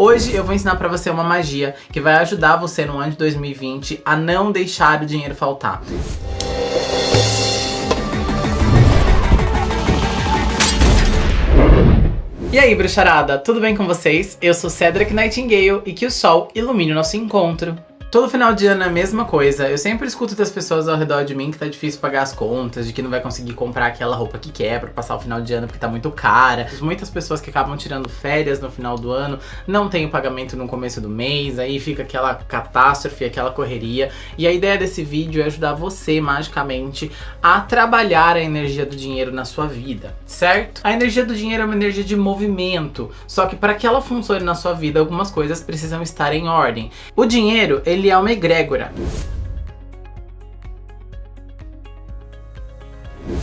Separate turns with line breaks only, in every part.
Hoje eu vou ensinar pra você uma magia que vai ajudar você no ano de 2020 a não deixar o dinheiro faltar. E aí, bruxarada, tudo bem com vocês? Eu sou Cedric Nightingale e que o sol ilumine o nosso encontro. Todo final de ano é a mesma coisa. Eu sempre escuto das pessoas ao redor de mim que tá difícil pagar as contas, de que não vai conseguir comprar aquela roupa que quer pra passar o final de ano porque tá muito cara. Muitas pessoas que acabam tirando férias no final do ano não tem o pagamento no começo do mês, aí fica aquela catástrofe, aquela correria. E a ideia desse vídeo é ajudar você, magicamente, a trabalhar a energia do dinheiro na sua vida, certo? A energia do dinheiro é uma energia de movimento, só que para que ela funcione na sua vida, algumas coisas precisam estar em ordem. O dinheiro, ele ele é uma egrégora.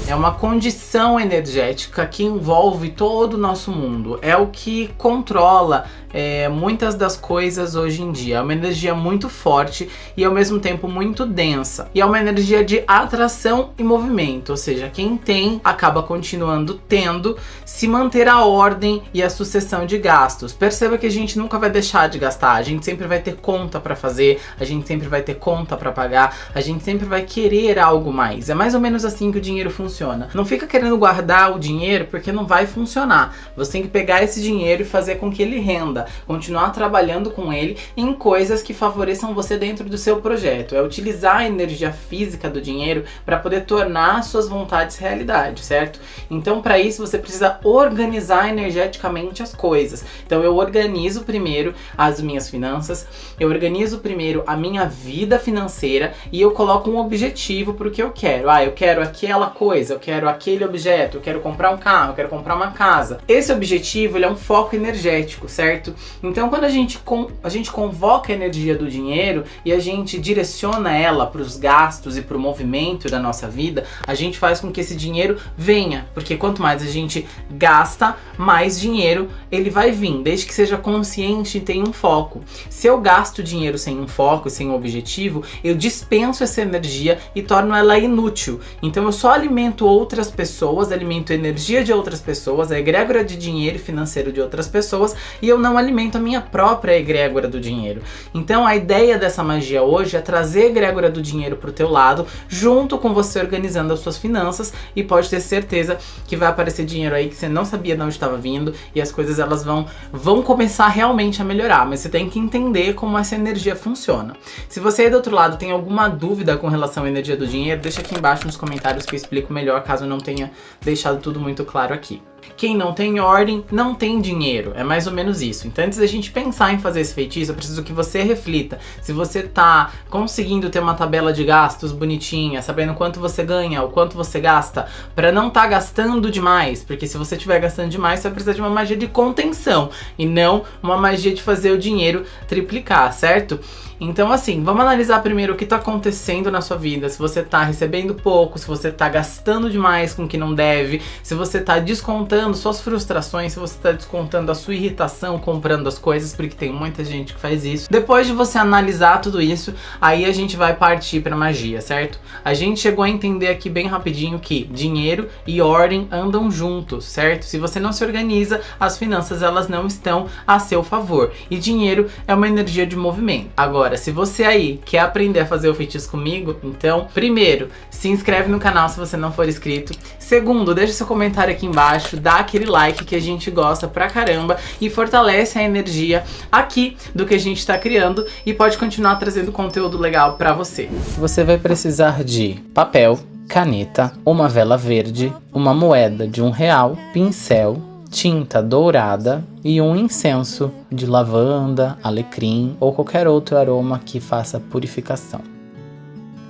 É uma condição energética que envolve todo o nosso mundo. É o que controla é, muitas das coisas hoje em dia. É uma energia muito forte e ao mesmo tempo muito densa. E é uma energia de atração e movimento, ou seja, quem tem acaba continuando tendo se manter a ordem e a sucessão de gastos. Perceba que a gente nunca vai deixar de gastar, a gente sempre vai ter conta para fazer, a gente sempre vai ter conta para pagar, a gente sempre vai querer algo mais. É mais ou menos assim que o dinheiro funciona. Não fica querendo guardar o dinheiro porque não vai funcionar. Você tem que pegar esse dinheiro e fazer com que ele renda continuar trabalhando com ele em coisas que favoreçam você dentro do seu projeto. É utilizar a energia física do dinheiro para poder tornar suas vontades realidade, certo? Então, para isso, você precisa organizar energeticamente as coisas. Então, eu organizo primeiro as minhas finanças, eu organizo primeiro a minha vida financeira e eu coloco um objetivo para o que eu quero. Ah, eu quero aquela coisa, eu quero aquele objeto, eu quero comprar um carro, eu quero comprar uma casa. Esse objetivo ele é um foco energético, certo? Então quando a gente, a gente convoca a energia do dinheiro e a gente direciona ela para os gastos e para o movimento da nossa vida, a gente faz com que esse dinheiro venha, porque quanto mais a gente gasta, mais dinheiro ele vai vir, desde que seja consciente e tenha um foco. Se eu gasto dinheiro sem um foco, sem um objetivo, eu dispenso essa energia e torno ela inútil. Então eu só alimento outras pessoas, alimento energia de outras pessoas, a egrégora de dinheiro financeiro de outras pessoas e eu não alimento a minha própria egrégora do dinheiro. Então a ideia dessa magia hoje é trazer a egrégora do dinheiro pro teu lado, junto com você organizando as suas finanças e pode ter certeza que vai aparecer dinheiro aí que você não sabia de onde estava vindo e as coisas elas vão, vão começar realmente a melhorar, mas você tem que entender como essa energia funciona. Se você aí do outro lado tem alguma dúvida com relação à energia do dinheiro, deixa aqui embaixo nos comentários que eu explico melhor, caso eu não tenha deixado tudo muito claro aqui. Quem não tem ordem, não tem dinheiro. É mais ou menos isso. Então antes da gente pensar em fazer esse feitiço, eu preciso que você reflita. Se você tá conseguindo ter uma tabela de gastos bonitinha, sabendo quanto você ganha, o quanto você gasta, para não tá gastando demais. Porque se você estiver gastando demais, você vai precisar de uma magia de contenção. E não uma magia de fazer o dinheiro triplicar, certo? Então assim, vamos analisar primeiro o que está acontecendo na sua vida, se você está recebendo pouco, se você está gastando demais com o que não deve, se você está descontando suas frustrações, se você está descontando a sua irritação comprando as coisas, porque tem muita gente que faz isso. Depois de você analisar tudo isso, aí a gente vai partir para magia, certo? A gente chegou a entender aqui bem rapidinho que dinheiro e ordem andam juntos, certo? Se você não se organiza, as finanças elas não estão a seu favor. E dinheiro é uma energia de movimento. Agora, se você aí quer aprender a fazer o feitiço comigo, então, primeiro, se inscreve no canal se você não for inscrito. Segundo, deixa seu comentário aqui embaixo, dá aquele like que a gente gosta pra caramba e fortalece a energia aqui do que a gente tá criando e pode continuar trazendo conteúdo legal pra você. Você vai precisar de papel, caneta, uma vela verde, uma moeda de um real, pincel, tinta dourada e um incenso de lavanda, alecrim ou qualquer outro aroma que faça purificação.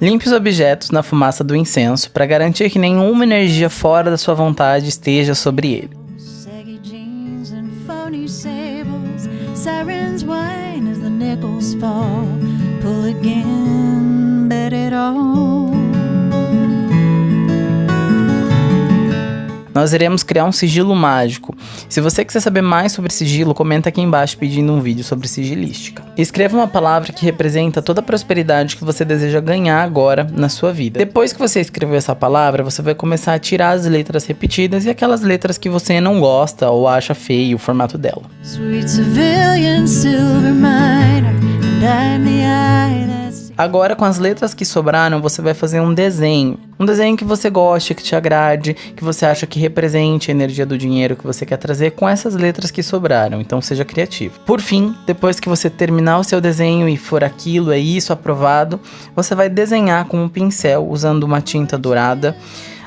Limpe os objetos na fumaça do incenso para garantir que nenhuma energia fora da sua vontade esteja sobre ele. Nós iremos criar um sigilo mágico. Se você quiser saber mais sobre sigilo, comenta aqui embaixo pedindo um vídeo sobre sigilística. Escreva uma palavra que representa toda a prosperidade que você deseja ganhar agora na sua vida. Depois que você escrever essa palavra, você vai começar a tirar as letras repetidas e aquelas letras que você não gosta ou acha feio o formato dela. Sweet civilian silver miner, and I'm the Agora, com as letras que sobraram, você vai fazer um desenho. Um desenho que você goste, que te agrade, que você acha que represente a energia do dinheiro que você quer trazer com essas letras que sobraram. Então, seja criativo. Por fim, depois que você terminar o seu desenho e for aquilo, é isso, aprovado, você vai desenhar com um pincel usando uma tinta dourada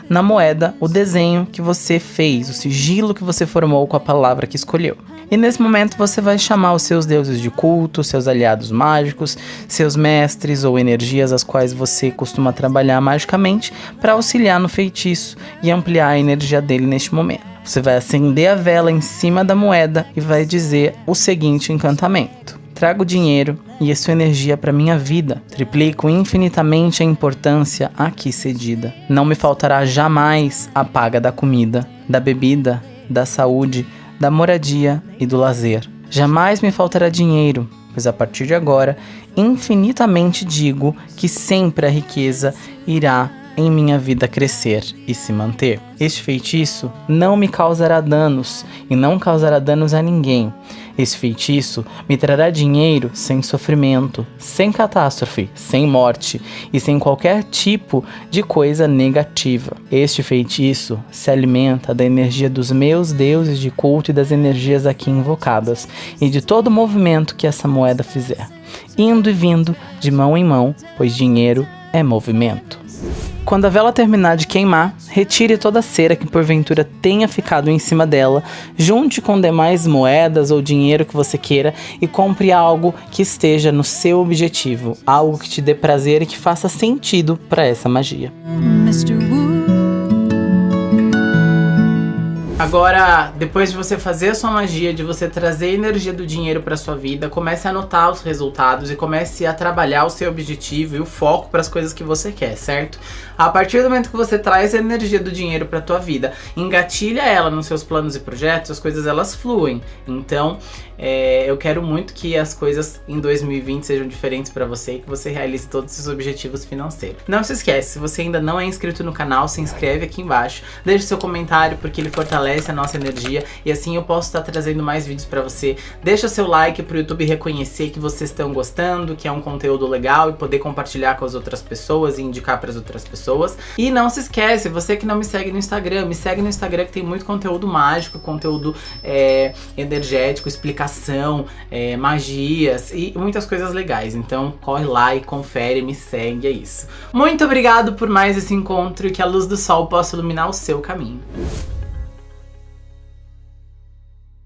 na moeda o desenho que você fez, o sigilo que você formou com a palavra que escolheu. E nesse momento você vai chamar os seus deuses de culto, seus aliados mágicos, seus mestres ou energias as quais você costuma trabalhar magicamente para auxiliar no feitiço e ampliar a energia dele neste momento. Você vai acender a vela em cima da moeda e vai dizer o seguinte encantamento: Trago dinheiro e a sua energia para minha vida. Triplico infinitamente a importância aqui cedida. Não me faltará jamais a paga da comida, da bebida, da saúde, da moradia e do lazer. Jamais me faltará dinheiro, pois a partir de agora, infinitamente digo que sempre a riqueza irá em minha vida crescer e se manter. Este feitiço não me causará danos e não causará danos a ninguém. Esse feitiço me trará dinheiro sem sofrimento, sem catástrofe, sem morte e sem qualquer tipo de coisa negativa. Este feitiço se alimenta da energia dos meus deuses de culto e das energias aqui invocadas e de todo movimento que essa moeda fizer, indo e vindo de mão em mão, pois dinheiro é movimento. Quando a vela terminar de queimar, retire toda a cera que porventura tenha ficado em cima dela, junte com demais moedas ou dinheiro que você queira e compre algo que esteja no seu objetivo, algo que te dê prazer e que faça sentido para essa magia. Agora, depois de você fazer a sua magia, de você trazer a energia do dinheiro para sua vida, comece a anotar os resultados e comece a trabalhar o seu objetivo e o foco para as coisas que você quer, certo? A partir do momento que você traz a energia do dinheiro para tua vida, engatilha ela nos seus planos e projetos, as coisas elas fluem. Então, é, eu quero muito que as coisas em 2020 sejam diferentes para você e que você realize todos os objetivos financeiros. Não se esquece, se você ainda não é inscrito no canal, se inscreve aqui embaixo, deixe seu comentário porque ele fortalece a nossa energia e assim eu posso estar trazendo mais vídeos para você. Deixa seu like pro YouTube reconhecer que vocês estão gostando, que é um conteúdo legal e poder compartilhar com as outras pessoas e indicar para as outras pessoas. E não se esquece, você que não me segue no Instagram, me segue no Instagram que tem muito conteúdo mágico, conteúdo é, energético, explicação é, magias e muitas coisas legais. Então corre lá e confere, me segue, é isso. Muito obrigado por mais esse encontro e que a luz do sol possa iluminar o seu caminho.